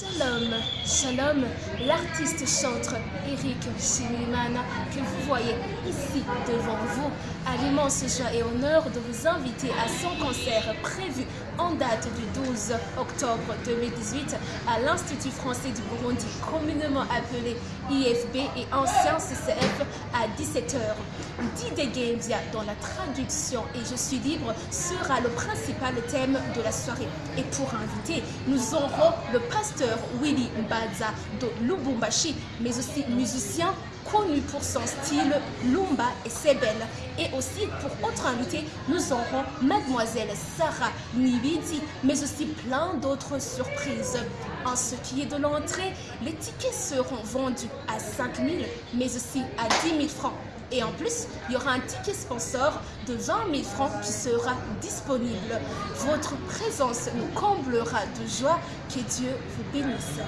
Shalom, shalom, l'artiste chantre Eric Shimiman que vous voyez ici devant vous. A l'immense joie et honneur de vous inviter à son concert prévu en date du 12 octobre 2018 à l'Institut français du Burundi, communément appelé IFB et ancien CCF à 17h. Dide Gamebia dans la traduction et je suis libre sera le principal thème de la soirée. Et pour inviter, nous aurons le pasteur Willy Mbaza de Lubumbashi, mais aussi musicien connu pour son style Lumba et Sebel. Et aussi, pour autre invité, nous aurons Mademoiselle Sarah Nibidi, mais aussi plein d'autres surprises. En ce qui est de l'entrée, les tickets seront vendus à 5 000, mais aussi à 10 000 Et en plus, il y aura un ticket sponsor de 20 000 francs qui sera disponible. Votre présence nous comblera de joie. Que Dieu vous bénisse.